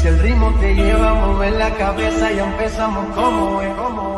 Si el ritmo te lleva a mover la cabeza, y empezamos como es, como.